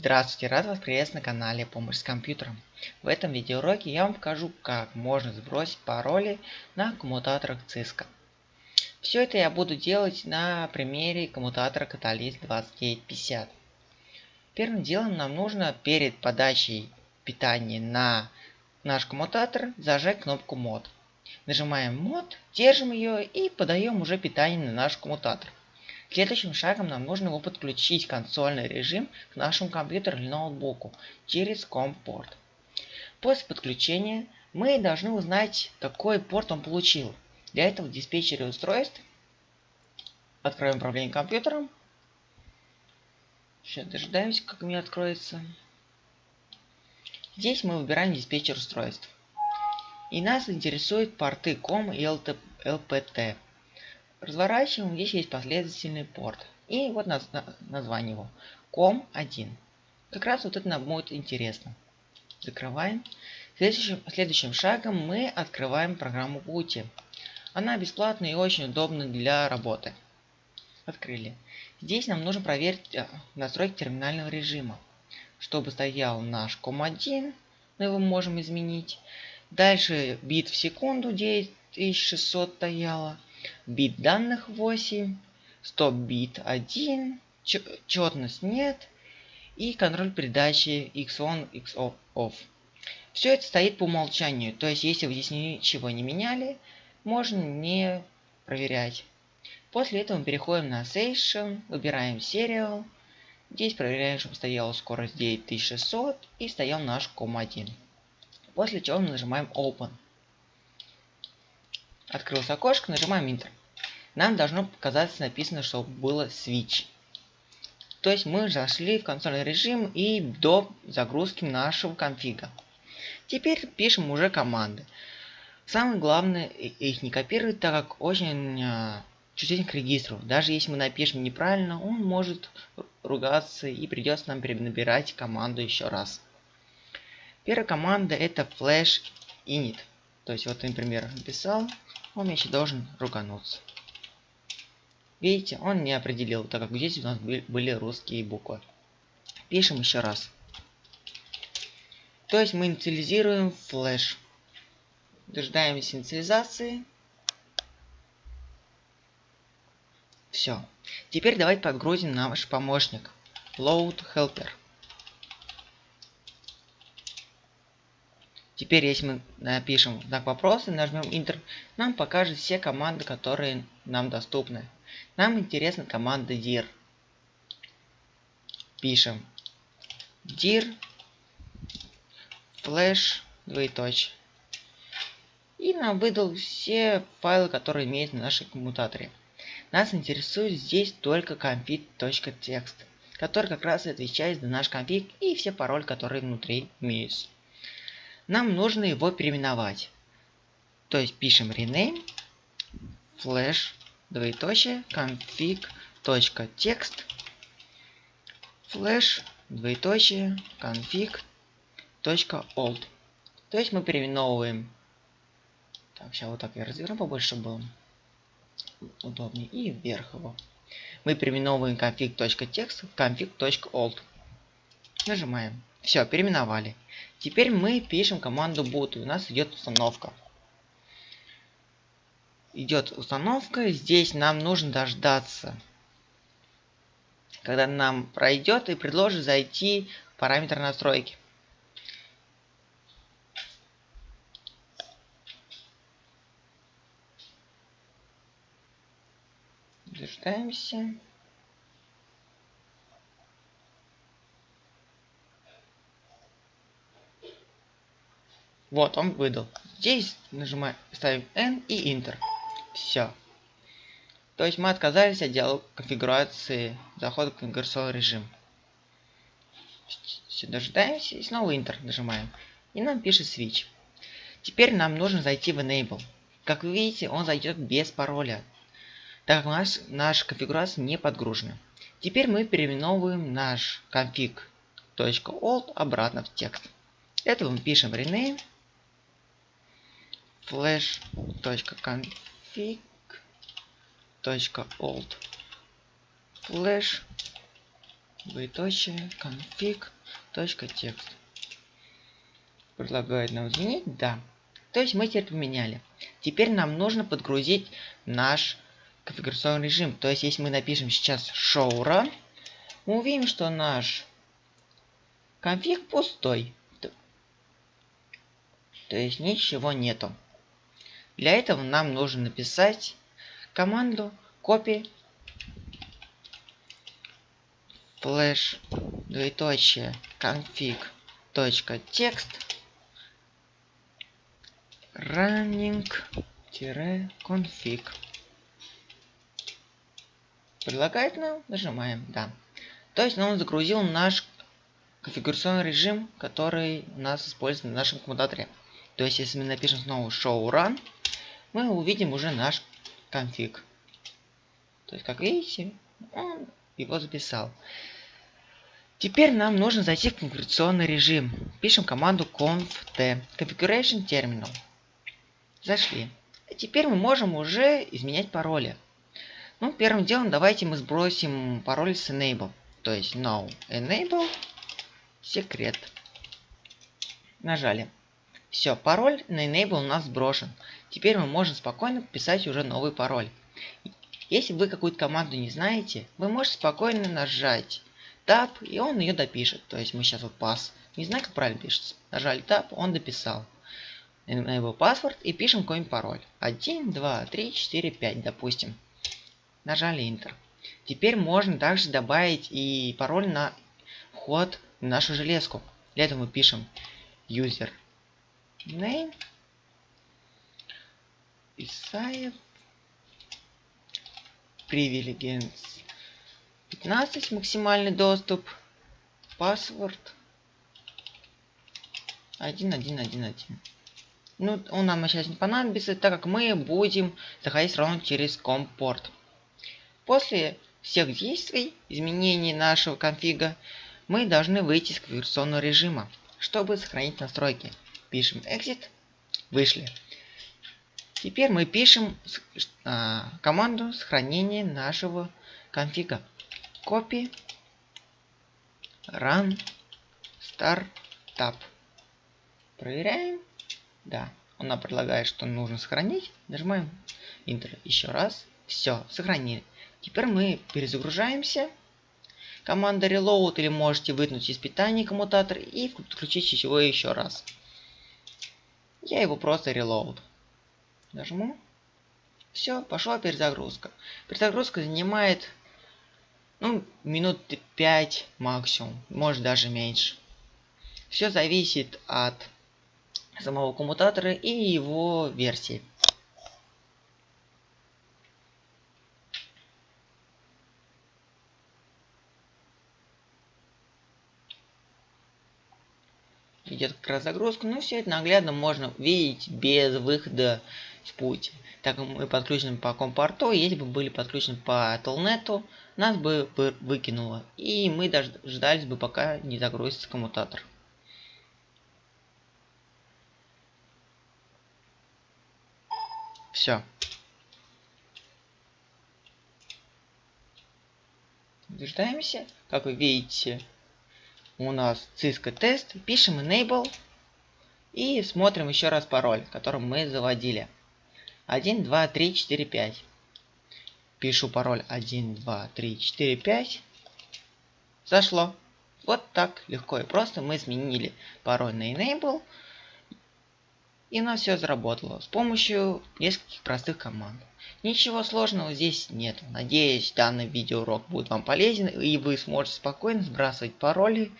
Здравствуйте, рад вас приветствовать на канале Помощь с компьютером. В этом видеоуроке я вам покажу, как можно сбросить пароли на коммутаторах Cisco. Все это я буду делать на примере коммутатора Catalyst 2950. Первым делом нам нужно перед подачей питания на наш коммутатор зажать кнопку мод. Нажимаем мод, держим ее и подаем уже питание на наш коммутатор. Следующим шагом нам нужно его подключить консольный режим к нашему компьютеру или ноутбуку через COM-порт. После подключения мы должны узнать, какой порт он получил. Для этого в диспетчере устройств откроем управление компьютером. Сейчас дожидаемся, как мне откроется. Здесь мы выбираем диспетчер устройств. И нас интересуют порты COM и LPT. Разворачиваем, здесь есть последовательный порт. И вот наз название его. COM1. Как раз вот это нам будет интересно. Закрываем. Следующим, следующим шагом мы открываем программу Putty. Она бесплатная и очень удобна для работы. Открыли. Здесь нам нужно проверить э, настройки терминального режима. Чтобы стоял наш COM1, мы его можем изменить. Дальше бит в секунду 9600 стояло бит данных 8, стоп бит 1, четность нет и контроль передачи x1, x-off. Все это стоит по умолчанию, то есть если вы здесь ничего не меняли, можно не проверять. После этого мы переходим на Station, выбираем Serial. Здесь проверяем, чтобы стояла скорость 9600 и стоял наш COM1. После чего мы нажимаем Open. Открылось окошко, нажимаем Enter. Нам должно показаться написано, что было Switch. То есть мы зашли в консольный режим и до загрузки нашего конфига. Теперь пишем уже команды. Самое главное их не копировать, так как очень э, чувствителен к регистру. Даже если мы напишем неправильно, он может ругаться и придется нам перенабирать команду еще раз. Первая команда это flash init. То есть вот, например, написал он еще должен ругануться. Видите, он не определил, так как здесь у нас были русские буквы. Пишем еще раз. То есть мы инициализируем флеш. Дождаемся инициализации. Все. Теперь давайте подгрузим наш помощник. Load Helper. Теперь, если мы напишем знак вопроса и нажмем Enter, нам покажет все команды, которые нам доступны. Нам интересна команда dir. Пишем dir flash двоеточие. И нам выдал все файлы, которые имеют на нашем коммутаторе. Нас интересует здесь только config.txt, который как раз и отвечает за наш конфиг и все пароли, которые внутри имеются нам нужно его переименовать. То есть пишем rename flash двоеточие config.text flash двоеточие config.old. То есть мы переименовываем. Так, сейчас вот так я разверну побольше, чтобы было удобнее. И вверх его. Мы переименовываем config.text в config.old. Нажимаем. Все, переименовали. Теперь мы пишем команду boot, и у нас идет установка. Идет установка, здесь нам нужно дождаться, когда нам пройдет и предложит зайти в параметр настройки. Дождаемся. Вот, он выдал. Здесь нажимаем, ставим N и Enter. Все. То есть мы отказались от диалога конфигурации захода в конфигурационный режим. Все, дожидаемся и снова Enter нажимаем. И нам пишет Switch. Теперь нам нужно зайти в Enable. Как вы видите, он зайдет без пароля, так как у нас наша конфигурация не подгружена. Теперь мы переименовываем наш config.old обратно в текст. Это мы пишем rename flash.config.old flash двоеточие config текст предлагает нам изменить? Да. То есть мы теперь поменяли. Теперь нам нужно подгрузить наш конфигурационный режим. То есть если мы напишем сейчас run мы увидим что наш конфиг пустой. То есть ничего нету для этого нам нужно написать команду copy flash двоеточие config точка текст running-config предлагает нам нажимаем да. То есть он загрузил наш конфигурационный режим который у нас используется на нашем коммутаторе. То есть если мы напишем снова show run мы увидим уже наш конфиг то есть как видите он его записал. Теперь нам нужно зайти в конфигурационный режим. Пишем команду conf-t configuration terminal. Зашли. А теперь мы можем уже изменять пароли. Ну, первым делом давайте мы сбросим пароль с enable. То есть no enable секрет. Нажали. Все, пароль на enable у нас сброшен. Теперь мы можем спокойно писать уже новый пароль. Если вы какую-то команду не знаете, вы можете спокойно нажать Tab, и он ее допишет. То есть мы сейчас вот pass. Не знаю, как правильно пишется. Нажали Tab, он дописал. Enable password и пишем какой-нибудь пароль. 1, 2, 3, 4, 5, допустим. Нажали Enter. Теперь можно также добавить и пароль на вход в нашу железку. Для этого мы пишем user name Исаев Privileges 15 максимальный доступ. Password 1111. Ну, он нам сейчас не понадобится, так как мы будем заходить равно через компорт. После всех действий, изменений нашего конфига, мы должны выйти из конфигурационного режима, чтобы сохранить настройки. Пишем exit, вышли. Теперь мы пишем а, команду сохранения нашего конфига. Copy run startup. Проверяем. Да, он нам предлагает, что нужно сохранить. Нажимаем Enter еще раз. Все, сохранили. Теперь мы перезагружаемся. Команда reload или можете вытянуть из питания коммутатор и включить его еще раз. Я его просто reload. Нажму. Все, пошла перезагрузка. Перезагрузка занимает ну, минут 5 максимум, может даже меньше. Все зависит от самого коммутатора и его версии. идет как раз загрузка, но все это наглядно можно видеть без выхода в путь. Так как мы подключены по компорту, если бы были подключены по Telnet, нас бы выкинуло. И мы дождались бы пока не загрузится коммутатор. Все. Дождаемся. Как вы видите, у нас Cisco тест, пишем enable и смотрим еще раз пароль, который мы заводили. 1, 2, 3, 4, 5. Пишу пароль 1, 2, 3, 4, 5. Зашло. Вот так легко и просто мы изменили пароль на enable. И у нас все заработало с помощью нескольких простых команд. Ничего сложного здесь нет. Надеюсь, данный видеоурок будет вам полезен, и вы сможете спокойно сбрасывать пароли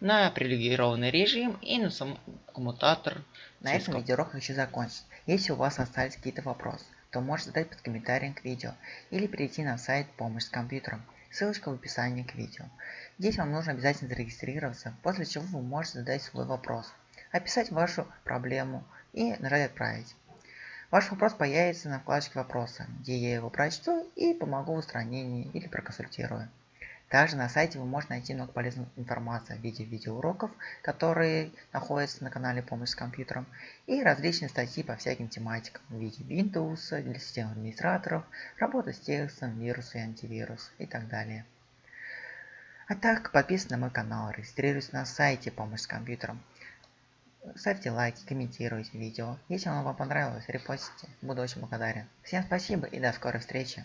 на привилегированный режим и на сам коммутатор. На этом видеоурок хочу закончить. Если у вас остались какие-то вопросы, то можете задать под комментарием к видео или перейти на сайт «Помощь с компьютером». Ссылочка в описании к видео. Здесь вам нужно обязательно зарегистрироваться, после чего вы можете задать свой вопрос, описать вашу проблему и нажать «Отправить». Ваш вопрос появится на вкладочке «Вопросы», где я его прочту и помогу в устранении или проконсультирую. Также на сайте вы можете найти много полезной информации в виде видеоуроков, которые находятся на канале «Помощь с компьютером», и различные статьи по всяким тематикам в виде Windows для систем администраторов, работа с текстом, вирусы и антивирус и так далее. А так, подписывайтесь на мой канал, регистрируйтесь на сайте «Помощь с компьютером». Ставьте лайки, комментируйте видео. Если оно вам понравилось, репостите. Буду очень благодарен. Всем спасибо и до скорой встречи.